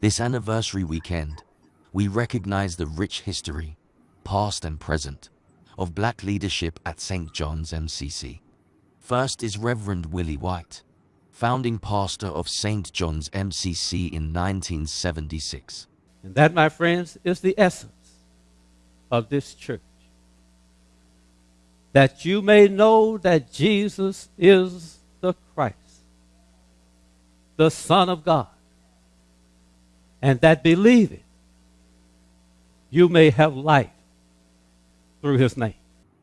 This anniversary weekend, we recognize the rich history, past and present, of black leadership at St. John's MCC. First is Reverend Willie White, founding pastor of St. John's MCC in 1976. And that, my friends, is the essence of this church. That you may know that Jesus is the Christ, the Son of God, and that believing you may have life through his name.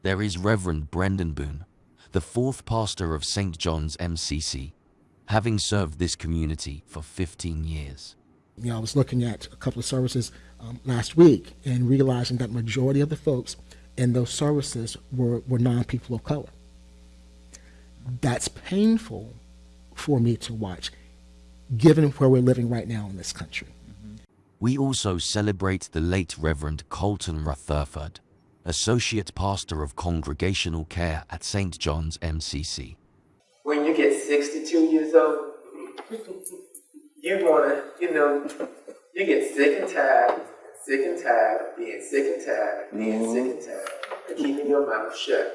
There is Reverend Brendan Boone, the fourth pastor of St. John's MCC, having served this community for 15 years. You know, I was looking at a couple of services um, last week and realizing that majority of the folks in those services were, were non-people of color. That's painful for me to watch, given where we're living right now in this country. We also celebrate the late Reverend Colton Rutherford, Associate Pastor of Congregational Care at St. John's MCC. You get 62 years old, you wanna, you know, you get sick and tired, sick and tired being sick and tired, being sick and tired, of keeping your mouth shut.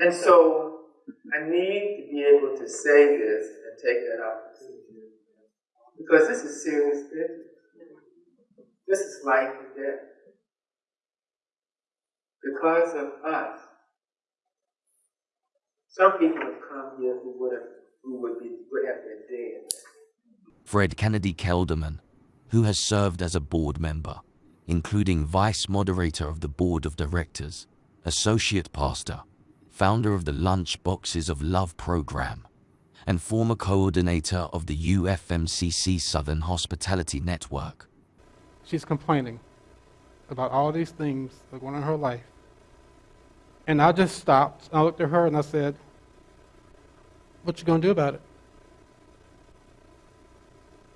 And so I need to be able to say this and take that opportunity. Because this is serious business. This is life and death. Because of us, some people have come here who would have who would be would have been dead. Fred Kennedy Kelderman, who has served as a board member, including vice moderator of the board of directors, associate pastor, founder of the Lunch Boxes of Love program, and former coordinator of the UFMCC Southern Hospitality Network. she's complaining about all these things that are going on in her life. And I just stopped. I looked at her and I said, What you gonna do about it?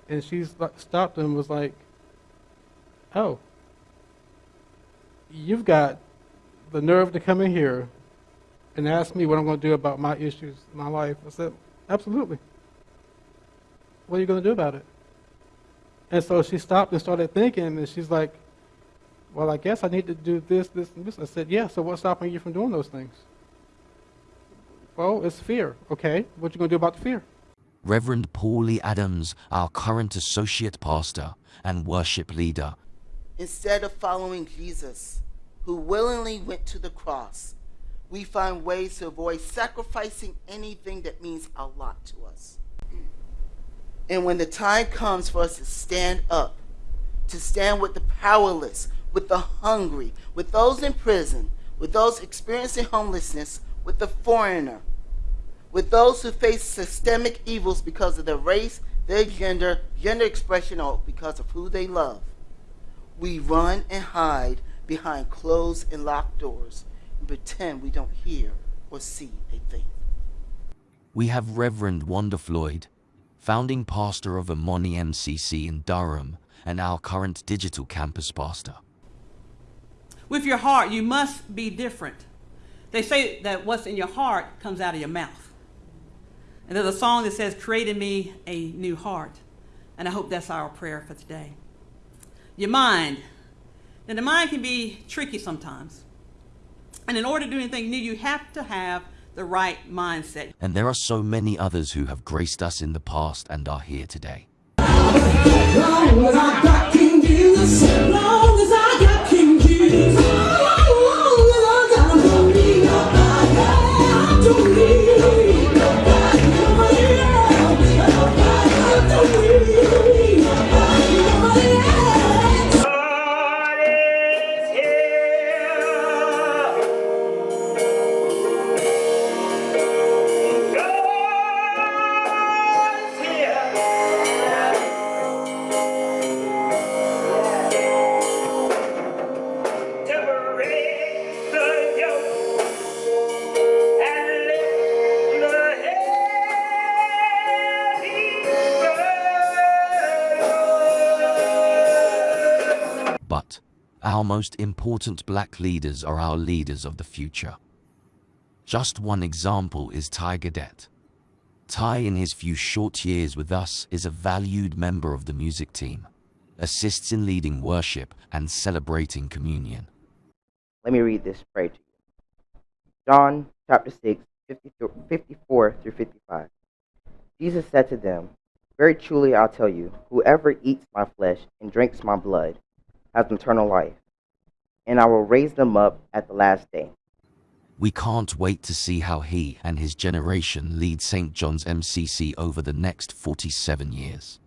And she stopped and was like, Oh, you've got the nerve to come in here and ask me what I'm going to do about my issues my life. I said, Absolutely. What are you going to do about it? And so she stopped and started thinking, and she's like, Well, I guess I need to do this, this, and this. I said, Yeah, so what's stopping you from doing those things? Well, it's fear. Okay, what you going to do about the fear? Reverend Paulie Adams, our current associate pastor and worship leader, Instead of following Jesus, who willingly went to the cross, we find ways to avoid sacrificing anything that means a lot to us. And when the time comes for us to stand up, to stand with the powerless, with the hungry, with those in prison, with those experiencing homelessness, with the foreigner, with those who face systemic evils because of their race, their gender, gender expression, or because of who they love, we run and hide behind closed and locked doors and pretend we don't hear or see a thing. we have Reverend Wanda Floyd, founding pastor of Imani MCC in Durham and our current digital campus pastor. With your heart, you must be different. They say that what's in your heart comes out of your mouth. And there's a song that says, Create in me a new heart. And I hope that's our prayer for today. Your mind. Now, the mind can be tricky sometimes. And in order to do anything new, you have to have the right mindset. And there are so many others who have graced us in the past and are here today. King Jesus, long as I got King Jesus, Our most important black leaders are our leaders of the future. Just one example is Ty Gadet. Ty, in his few short years with us, is a valued member of the music team, assists in leading worship and celebrating communion. Let me read this prayer to you. John chapter 6, 54 through 55. Jesus said to them, Very truly I'll tell you, whoever eats my flesh and drinks my blood has eternal life, and I will raise them up at the last day. We can't wait to see how he and his generation lead St. John's MCC over the next 47 years.